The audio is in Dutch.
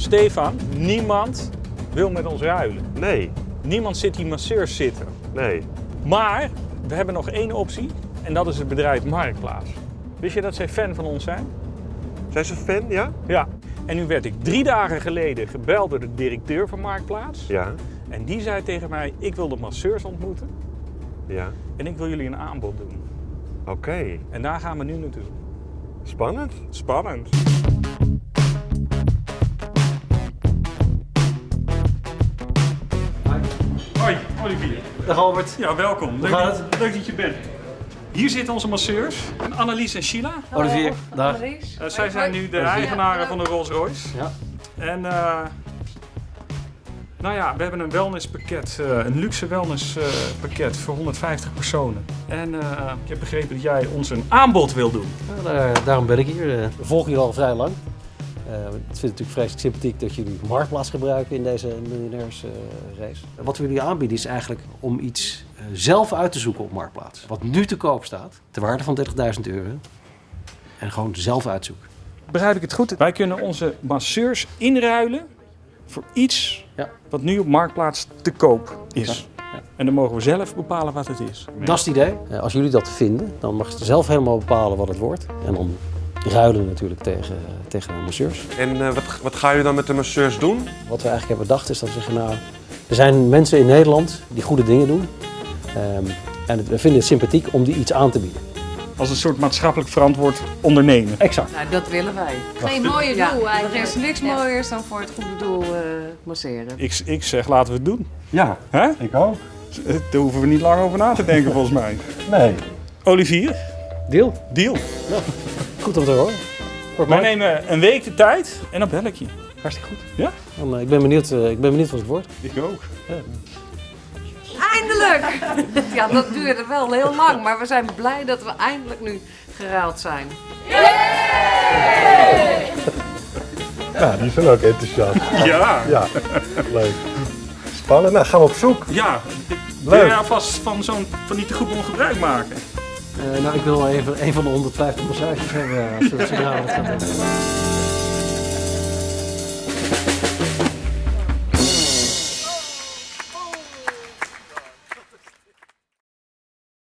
Stefan, niemand wil met ons ruilen. Nee, Niemand zit die masseurs zitten. nee. Maar we hebben nog één optie en dat is het bedrijf Marktplaats. Wist je dat zij fan van ons zijn? Zijn ze fan, ja? Ja. En nu werd ik drie dagen geleden gebeld door de directeur van Marktplaats. Ja, En die zei tegen mij, ik wil de masseurs ontmoeten ja. en ik wil jullie een aanbod doen. Oké. En daar gaan we nu naartoe. Spannend. Spannend. Olivier. Dag Albert. Ja, welkom. Leuk, gaat dat, leuk dat je bent. Hier zitten onze masseurs, Annelies en Sheila. Olivier, dag. Eh, zij zijn nu de eigenaren van de Rolls Royce. Ja. En eh, nou ja, we hebben een wellnesspakket, eh, een luxe wellnesspakket voor 150 personen. En eh, ik heb begrepen dat jij ons een aanbod wil doen. Ja, daar- daarom ben ik hier. We volgen jullie al vrij lang. Eh, ik vind het natuurlijk vreselijk sympathiek dat jullie Marktplaats gebruiken in deze miljonairsrace. Wat we jullie aanbieden is eigenlijk om iets eh, zelf uit te zoeken op Marktplaats. Wat nu te koop staat, ter waarde van 30.000 euro. En gewoon zelf uitzoeken. Begrijp ik het goed? Wij kunnen onze masseurs inruilen voor iets Ja. wat nu op Marktplaats te koop is. Ja. En dan mogen we zelf bepalen wat het is. Dat is het idee. Eh, als jullie dat vinden, dan mag je zelf helemaal bepalen wat het wordt. En dan ruilen natuurlijk tegen, tegen de masseurs. En eh, wat, wat gaan jullie dan met de masseurs doen? Wat we eigenlijk hebben bedacht is dat we zeggen, nou, er zijn mensen in Nederland die goede dingen doen. Ehm, en het- we vinden het sympathiek om die iets aan te bieden. Als een soort maatschappelijk verantwoord ondernemen. Exact. Nou, dat willen wij. Geen mooie Ja, doel er eigenlijk. is niks mooiers dan voor het goede doel eh, masseren. Ik, ik zeg laten we het doen. Ja, Hè? ik ook. Daar hoeven we niet lang over na te denken volgens mij. Nee. Olivier, Deal? deal. Goed om te horen. Wordt Wij mooi. nemen een week de tijd en dan bel ik je. Hartstikke goed. Ja? Dan, eh, ik, ben benieuwd, eh, ik ben benieuwd wat het wordt. Ik ook. Eindelijk! Ja, dat duurde wel heel lang, maar we zijn blij dat we eindelijk nu geruild zijn. Ja, die zijn ook enthousiast. Ja. Ja, leuk. Spannend. Nou, gaan we op zoek. Ja. Wil Leuk. jij alvast van zo'n van die tegoedbon gebruik maken? Eh, nou, ik wil even een van de 150 massages hebben. Als we dat.